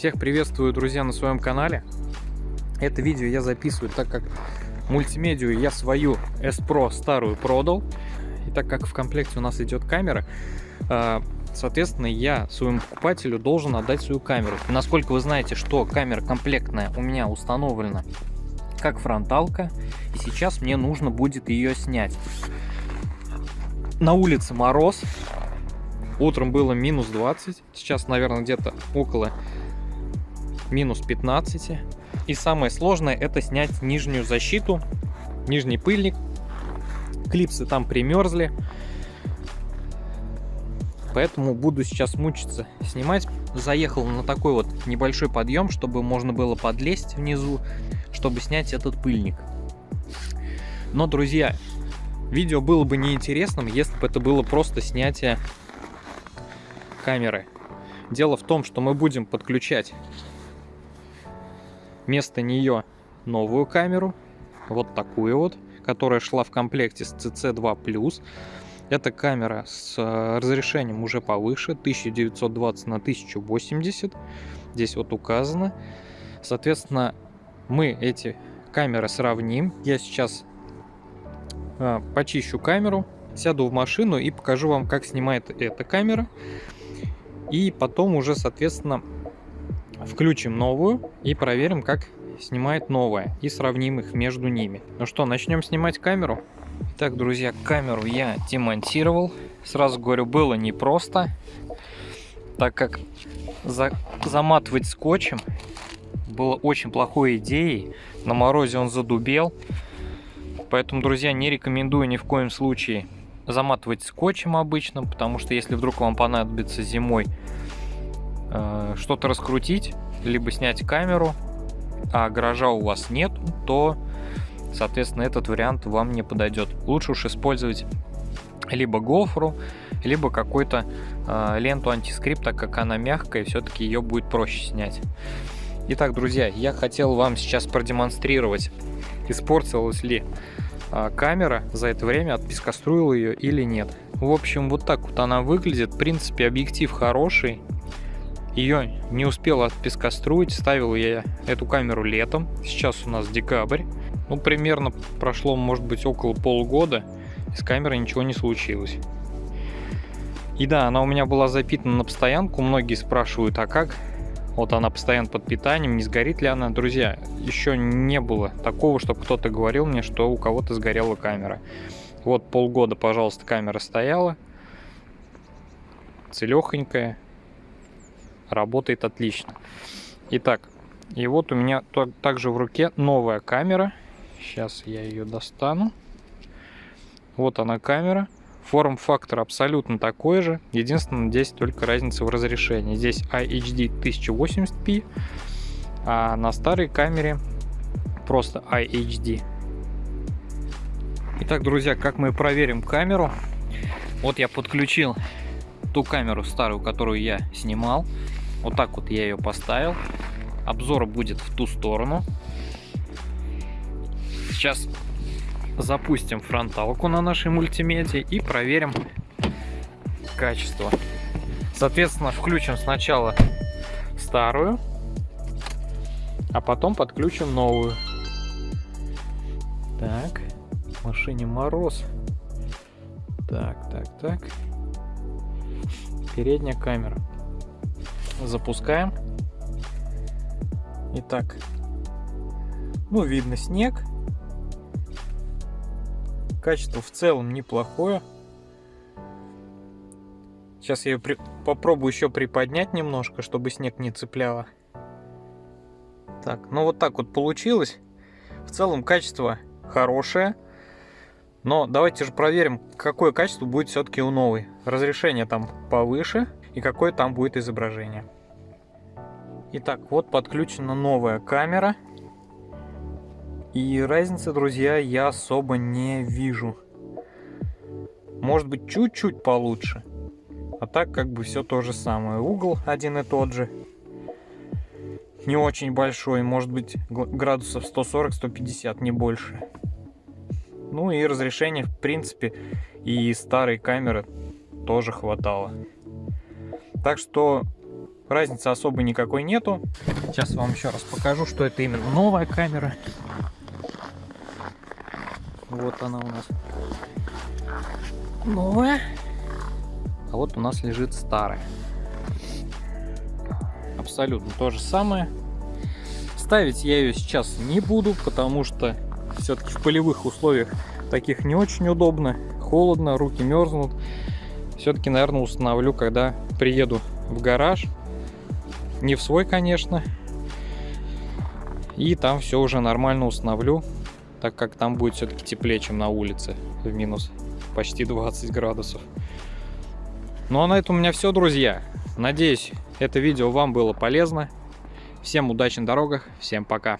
Всех приветствую, друзья, на своем канале. Это видео я записываю, так как мультимедию я свою S-Pro старую продал. И так как в комплекте у нас идет камера, а, соответственно, я своему покупателю должен отдать свою камеру. Насколько вы знаете, что камера комплектная у меня установлена как фронталка, и сейчас мне нужно будет ее снять. На улице мороз, утром было минус 20, сейчас, наверное, где-то около минус 15. И самое сложное это снять нижнюю защиту, нижний пыльник. Клипсы там примерзли. Поэтому буду сейчас мучиться снимать. Заехал на такой вот небольшой подъем, чтобы можно было подлезть внизу, чтобы снять этот пыльник. Но, друзья, видео было бы неинтересным, если бы это было просто снятие камеры. Дело в том, что мы будем подключать вместо нее новую камеру, вот такую вот, которая шла в комплекте с CC2+. Эта камера с э, разрешением уже повыше, 1920 на 1080. Здесь вот указано. Соответственно, мы эти камеры сравним. Я сейчас э, почищу камеру, сяду в машину и покажу вам, как снимает эта камера. И потом уже, соответственно, Включим новую и проверим, как снимает новая. И сравним их между ними. Ну что, начнем снимать камеру? Так, друзья, камеру я демонтировал. Сразу говорю, было непросто. Так как за заматывать скотчем было очень плохой идеей. На морозе он задубел. Поэтому, друзья, не рекомендую ни в коем случае заматывать скотчем обычным, потому что если вдруг вам понадобится зимой э, что-то раскрутить, либо снять камеру, а гаража у вас нет, то, соответственно, этот вариант вам не подойдет. Лучше уж использовать либо гофру, либо какую-то э, ленту антискрипт, так как она мягкая, все-таки ее будет проще снять. Итак, друзья, я хотел вам сейчас продемонстрировать, испортилась ли э, камера за это время, отпескоструил ее или нет. В общем, вот так вот она выглядит. В принципе, объектив хороший, ее не успел отпескоструить, ставил я эту камеру летом, сейчас у нас декабрь. Ну, примерно прошло, может быть, около полугода, с камерой ничего не случилось. И да, она у меня была запитана на постоянку, многие спрашивают, а как? Вот она постоянно под питанием, не сгорит ли она? Друзья, еще не было такого, чтобы кто-то говорил мне, что у кого-то сгорела камера. Вот полгода, пожалуйста, камера стояла, целехонькая, работает отлично. Итак, и вот у меня также в руке новая камера. Сейчас я ее достану. Вот она камера. Форм-фактор абсолютно такой же. Единственное, здесь только разница в разрешении. Здесь IHD 1080p, а на старой камере просто IHD. Итак, друзья, как мы проверим камеру? Вот я подключил ту камеру старую, которую я снимал. Вот так вот я ее поставил. Обзор будет в ту сторону. Сейчас запустим фронталку на нашей мультимедиа и проверим качество. Соответственно, включим сначала старую, а потом подключим новую. Так, в машине мороз. Так, так, так. Передняя камера. Запускаем. Итак, ну видно снег. Качество в целом неплохое. Сейчас я ее при... попробую еще приподнять немножко, чтобы снег не цепляло. Так, ну вот так вот получилось. В целом качество хорошее. Но давайте же проверим, какое качество будет все-таки у новой. Разрешение там повыше и какое там будет изображение. Итак, вот подключена новая камера. И разницы, друзья, я особо не вижу. Может быть, чуть-чуть получше. А так, как бы все то же самое. Угол один и тот же. Не очень большой, может быть, градусов 140-150, не больше. Ну и разрешение, в принципе, и старой камеры тоже хватало. Так что разницы особо никакой нету. Сейчас вам еще раз покажу, что это именно новая камера. Вот она у нас новая. А вот у нас лежит старая. Абсолютно то же самое. Ставить я ее сейчас не буду, потому что все-таки в полевых условиях таких не очень удобно. Холодно, руки мерзнут. Все-таки, наверное, установлю, когда приеду в гараж. Не в свой, конечно. И там все уже нормально установлю, так как там будет все-таки теплее, чем на улице в минус почти 20 градусов. Ну а на этом у меня все, друзья. Надеюсь, это видео вам было полезно. Всем удачи на дорогах, всем пока.